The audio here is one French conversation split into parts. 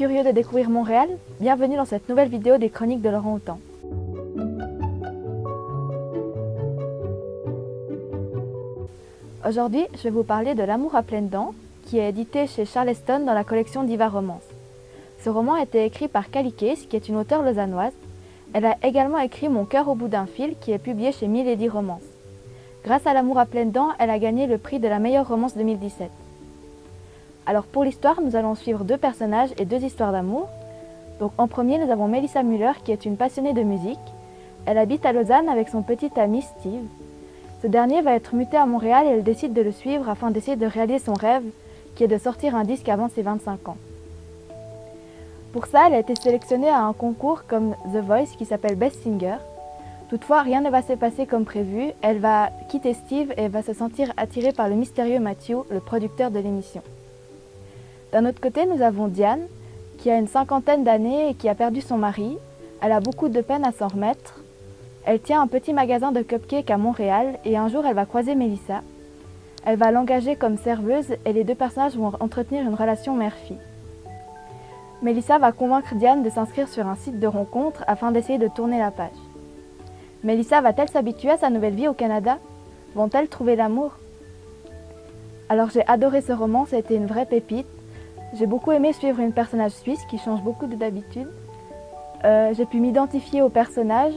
curieux de découvrir Montréal Bienvenue dans cette nouvelle vidéo des chroniques de Laurent Houtan. Aujourd'hui, je vais vous parler de L'amour à pleines dents, qui est édité chez Charleston dans la collection Diva Romance. Ce roman a été écrit par Case, qui est une auteure lausannoise. Elle a également écrit Mon cœur au bout d'un fil, qui est publié chez Milady Romance. Grâce à L'amour à pleines dents, elle a gagné le prix de la meilleure romance 2017. Alors pour l'histoire, nous allons suivre deux personnages et deux histoires d'amour. Donc en premier, nous avons Melissa Muller qui est une passionnée de musique. Elle habite à Lausanne avec son petit ami Steve. Ce dernier va être muté à Montréal et elle décide de le suivre afin d'essayer de réaliser son rêve qui est de sortir un disque avant ses 25 ans. Pour ça, elle a été sélectionnée à un concours comme The Voice qui s'appelle Best Singer. Toutefois, rien ne va se passer comme prévu. Elle va quitter Steve et va se sentir attirée par le mystérieux Matthew, le producteur de l'émission. D'un autre côté, nous avons Diane, qui a une cinquantaine d'années et qui a perdu son mari. Elle a beaucoup de peine à s'en remettre. Elle tient un petit magasin de cupcakes à Montréal et un jour elle va croiser Melissa. Elle va l'engager comme serveuse et les deux personnages vont entretenir une relation mère-fille. Melissa va convaincre Diane de s'inscrire sur un site de rencontre afin d'essayer de tourner la page. Melissa va-t-elle s'habituer à sa nouvelle vie au Canada? Vont-elles trouver l'amour? Alors j'ai adoré ce roman, été une vraie pépite. J'ai beaucoup aimé suivre une personnage suisse qui change beaucoup d'habitude. Euh, j'ai pu m'identifier au personnage.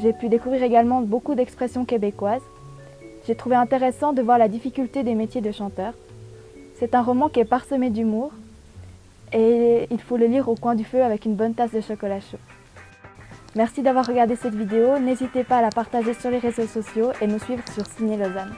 J'ai pu découvrir également beaucoup d'expressions québécoises. J'ai trouvé intéressant de voir la difficulté des métiers de chanteur. C'est un roman qui est parsemé d'humour et il faut le lire au coin du feu avec une bonne tasse de chocolat chaud. Merci d'avoir regardé cette vidéo, n'hésitez pas à la partager sur les réseaux sociaux et nous suivre sur Ciné Lausanne.